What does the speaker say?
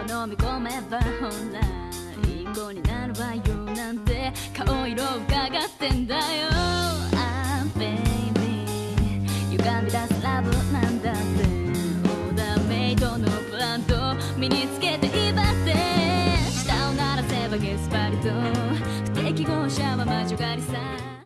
飲み込めばほらリンゴになるわよなんて顔色を伺ってんだよ。あ h baby 歪み出すラブなんだって。オーダーメイドのブランド身につけていばって。舌を鳴らせばゲスパリと不適合者は魔女狩りさ。